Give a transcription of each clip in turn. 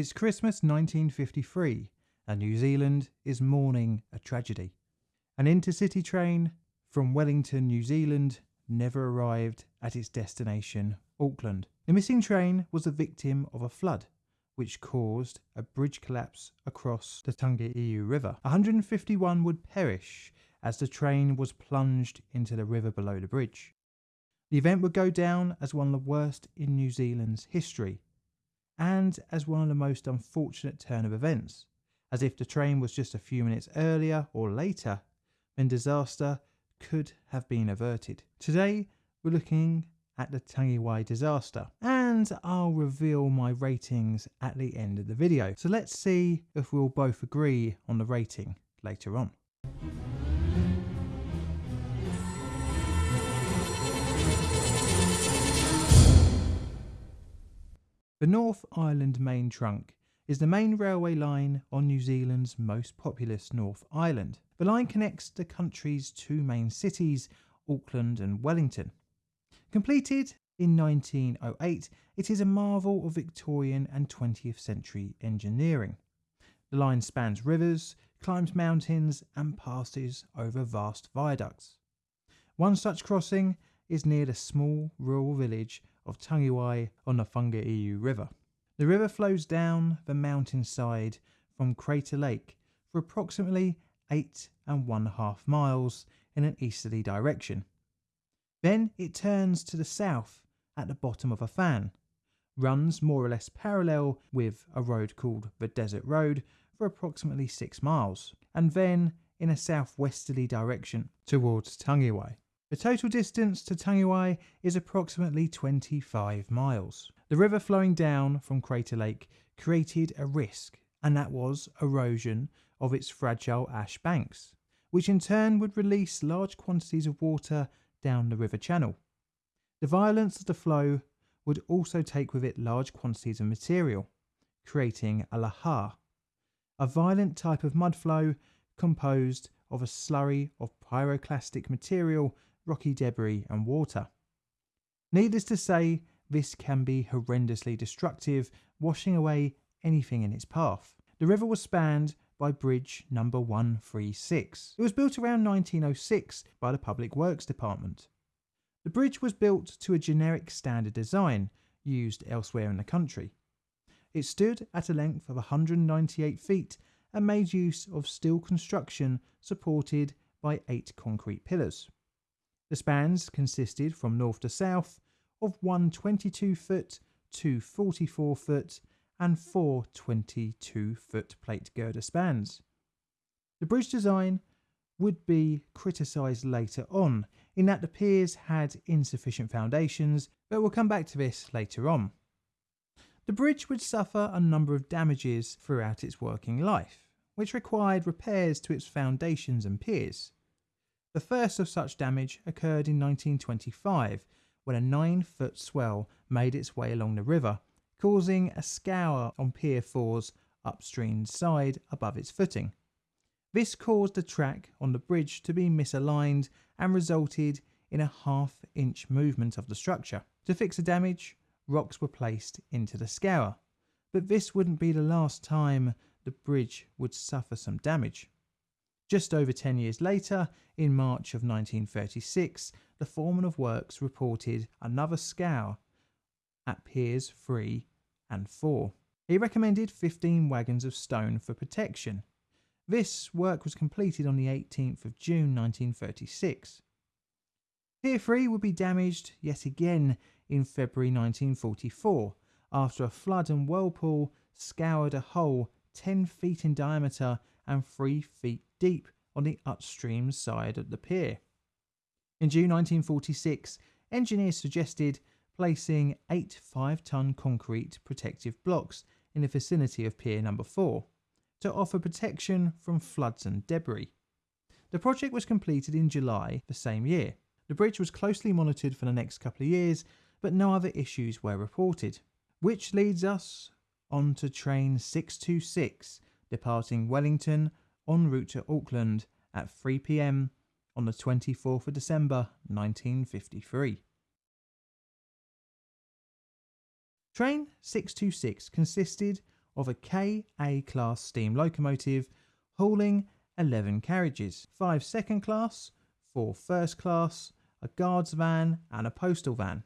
It's Christmas 1953 and New Zealand is mourning a tragedy. An intercity train from Wellington, New Zealand never arrived at its destination, Auckland. The missing train was the victim of a flood which caused a bridge collapse across the Whangaehu River. 151 would perish as the train was plunged into the river below the bridge. The event would go down as one of the worst in New Zealand's history and as one of the most unfortunate turn of events, as if the train was just a few minutes earlier or later, then disaster could have been averted. Today, we're looking at the Tangiwai disaster and I'll reveal my ratings at the end of the video. So let's see if we'll both agree on the rating later on. The North Island Main Trunk is the main railway line on New Zealand's most populous North Island. The line connects the country's two main cities, Auckland and Wellington. Completed in 1908, it is a marvel of Victorian and 20th century engineering. The line spans rivers, climbs mountains, and passes over vast viaducts. One such crossing is near the small rural village of Tangiwai on the Whangaehu River. The river flows down the mountainside from Crater Lake for approximately eight and one half miles in an easterly direction. Then it turns to the south at the bottom of a fan, runs more or less parallel with a road called the Desert Road for approximately six miles, and then in a southwesterly direction towards Tangiwai. The total distance to Tangiwai is approximately 25 miles. The river flowing down from Crater Lake created a risk, and that was erosion of its fragile ash banks, which in turn would release large quantities of water down the river channel. The violence of the flow would also take with it large quantities of material, creating a lahar, a violent type of mud flow composed of a slurry of pyroclastic material rocky debris, and water. Needless to say, this can be horrendously destructive, washing away anything in its path. The river was spanned by bridge number 136. It was built around 1906 by the Public Works Department. The bridge was built to a generic standard design used elsewhere in the country. It stood at a length of 198 feet and made use of steel construction supported by eight concrete pillars. The spans consisted from north to south of one 22 foot, two 44 foot, and four 22 foot plate girder spans. The bridge design would be criticised later on in that the piers had insufficient foundations, but we'll come back to this later on. The bridge would suffer a number of damages throughout its working life, which required repairs to its foundations and piers. The first of such damage occurred in 1925 when a 9 foot swell made its way along the river, causing a scour on Pier 4's upstream side above its footing. This caused the track on the bridge to be misaligned and resulted in a half inch movement of the structure. To fix the damage, rocks were placed into the scour, but this wouldn't be the last time the bridge would suffer some damage. Just over 10 years later, in March of 1936, the foreman of works reported another scour at Piers 3 and 4. He recommended 15 wagons of stone for protection. This work was completed on the 18th of June 1936. Pier 3 would be damaged yet again in February 1944 after a flood and whirlpool scoured a hole 10 feet in diameter and 3 feet deep on the upstream side of the pier. In June 1946, engineers suggested placing eight 5 ton concrete protective blocks in the vicinity of Pier Number 4 to offer protection from floods and debris. The project was completed in July the same year. The bridge was closely monitored for the next couple of years, but no other issues were reported. Which leads us on to train 626 departing Wellington en route to Auckland at 3pm on the 24th of December 1953. Train 626 consisted of a KA class steam locomotive hauling 11 carriages, 5 second class, 4 first class, a guards van, and a postal van.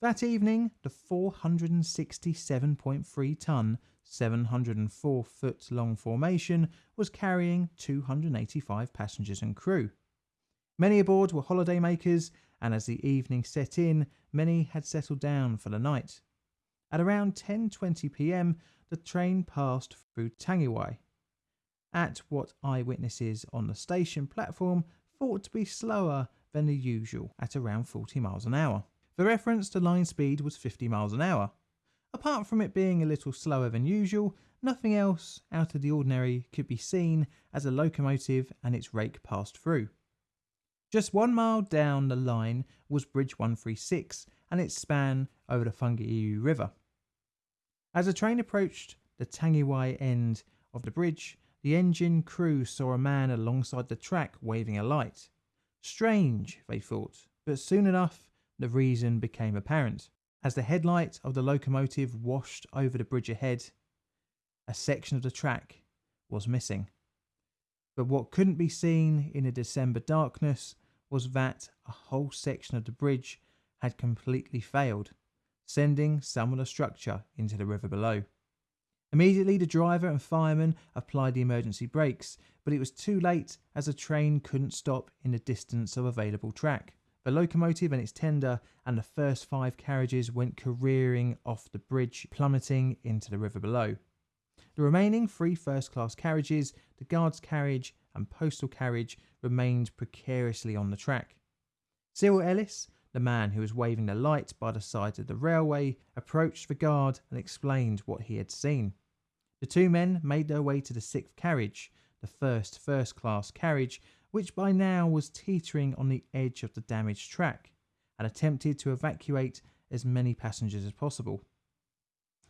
That evening, the 467.3 tonne, 704 foot long formation was carrying 285 passengers and crew. Many aboard were holidaymakers, and as the evening set in, many had settled down for the night. At around 10:20 p.m., the train passed through Tangiwai, at what eyewitnesses on the station platform thought to be slower than the usual at around 40 miles an hour. For reference, the line speed was 50 miles an hour. Apart from it being a little slower than usual, nothing else out of the ordinary could be seen as a locomotive and its rake passed through. Just one mile down the line was Bridge 136 and its span over the Whangaehu River. As the train approached the Tangiwai end of the bridge, the engine crew saw a man alongside the track waving a light. Strange, they thought, but soon enough the reason became apparent. As the headlight of the locomotive washed over the bridge ahead, a section of the track was missing. But what couldn't be seen in the December darkness was that a whole section of the bridge had completely failed, sending some of the structure into the river below. Immediately, the driver and fireman applied the emergency brakes, but it was too late as the train couldn't stop in the distance of available track. The locomotive and its tender and the first five carriages went careering off the bridge, plummeting into the river below. The remaining three first class carriages, the guard's carriage and postal carriage, remained precariously on the track. Cyril Ellis, the man who was waving the light by the side of the railway, approached the guard and explained what he had seen. The two men made their way to the sixth carriage, the first first class carriage, which by now was teetering on the edge of the damaged track, and attempted to evacuate as many passengers as possible.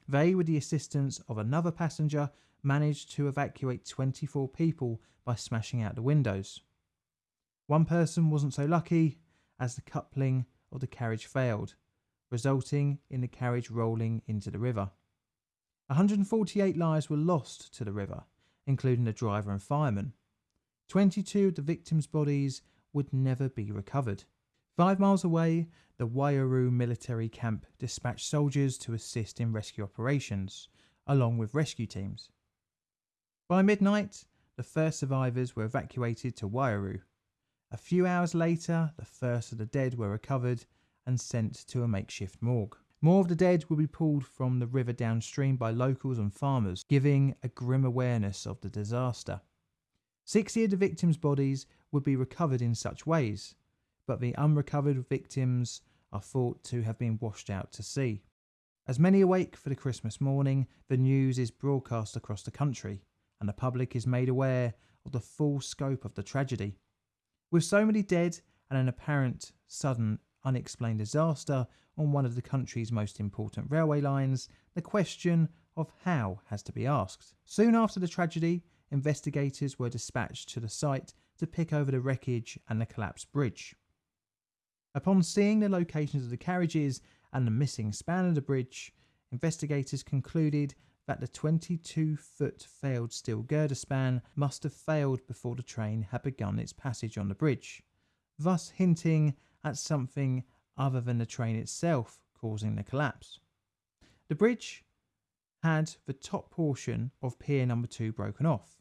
They, with the assistance of another passenger, managed to evacuate 24 people by smashing out the windows. One person wasn't so lucky as the coupling of the carriage failed, resulting in the carriage rolling into the river. 148 lives were lost to the river, including the driver and fireman. 22 of the victims' bodies would never be recovered. Five miles away, the Waiouru military camp dispatched soldiers to assist in rescue operations, along with rescue teams. By midnight, the first survivors were evacuated to Waiouru. A few hours later, the first of the dead were recovered and sent to a makeshift morgue. More of the dead would be pulled from the river downstream by locals and farmers, giving a grim awareness of the disaster. Sixty of the victims' bodies would be recovered in such ways, but the unrecovered victims are thought to have been washed out to sea. As many awake for the Christmas morning, the news is broadcast across the country, and the public is made aware of the full scope of the tragedy. With so many dead and an apparent sudden unexplained disaster on one of the country's most important railway lines, the question of how has to be asked. Soon after the tragedy, investigators were dispatched to the site to pick over the wreckage and the collapsed bridge. Upon seeing the locations of the carriages and the missing span of the bridge, investigators concluded that the 22 foot failed steel girder span must have failed before the train had begun its passage on the bridge, thus hinting at something other than the train itself causing the collapse. The bridge had the top portion of pier number 2 broken off,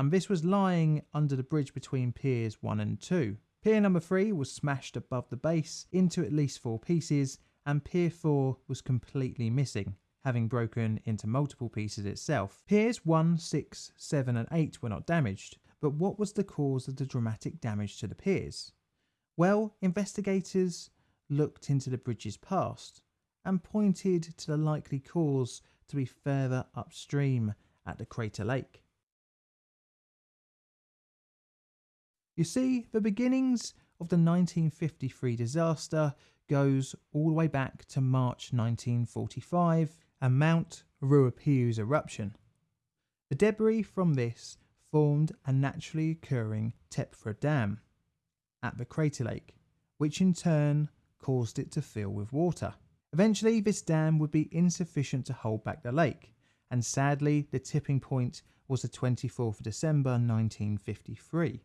and this was lying under the bridge between piers 1 and 2. Pier number 3 was smashed above the base into at least four pieces, and Pier 4 was completely missing, having broken into multiple pieces itself. Piers 1, 6, 7, and 8 were not damaged, but what was the cause of the dramatic damage to the piers? Well, investigators looked into the bridge's past and pointed to the likely cause to be further upstream at the crater lake. You see, the beginnings of the 1953 disaster goes all the way back to March 1945 and Mount Ruapehu's eruption. The debris from this formed a naturally occurring Tephra Dam at the crater lake, which in turn caused it to fill with water. Eventually, this dam would be insufficient to hold back the lake, and sadly, the tipping point was the 24th of December 1953.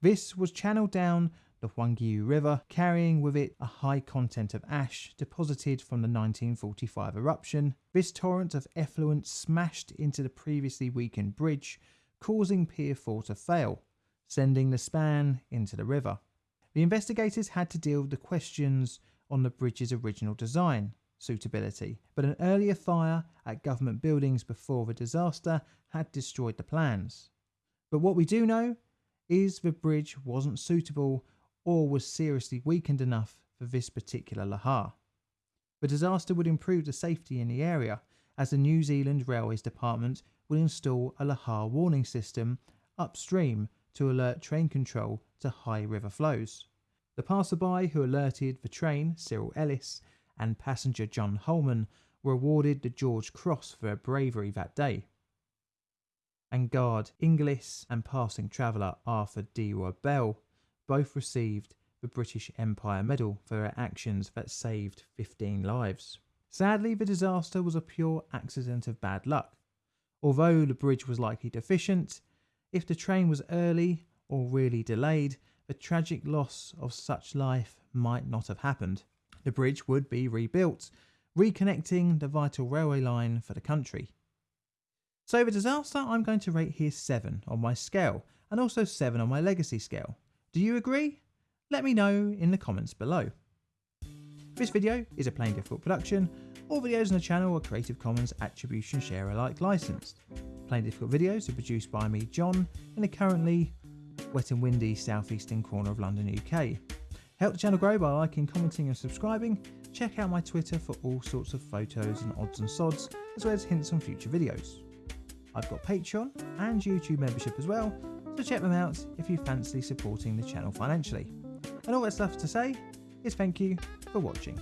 This was channeled down the Whangaehu River, carrying with it a high content of ash deposited from the 1945 eruption. This torrent of effluent smashed into the previously weakened bridge, causing Pier 4 to fail, sending the span into the river. The investigators had to deal with the questions on the bridge's original design, suitability, but an earlier fire at government buildings before the disaster had destroyed the plans. But what we do know is the bridge wasn't suitable or was seriously weakened enough for this particular lahar. The disaster would improve the safety in the area as the New Zealand Railways Department would install a lahar warning system upstream to alert train control to high river flows. The passerby who alerted the train, Cyril Ellis, and passenger John Holman were awarded the George Cross for bravery that day. And guard Inglis and passing traveller Arthur D. Bell both received the British Empire Medal for their actions that saved 15 lives. Sadly, the disaster was a pure accident of bad luck. Although the bridge was likely deficient, if the train was early or really delayed, the tragic loss of such life might not have happened. The bridge would be rebuilt, reconnecting the vital railway line for the country. So the disaster I'm going to rate here 7 on my scale and also 7 on my legacy scale. Do you agree? Let me know in the comments below. This video is a Plain Difficult production. All videos on the channel are Creative Commons Attribution Share Alike licensed. Plain Difficult videos are produced by me, John, in the currently wet and windy southeastern corner of London, UK. Help the channel grow by liking, commenting and subscribing. Check out my Twitter for all sorts of photos and odds and sods, as well as hints on future videos. I've got Patreon and YouTube membership as well, so check them out if you fancy supporting the channel financially. And all that's left to say is thank you for watching.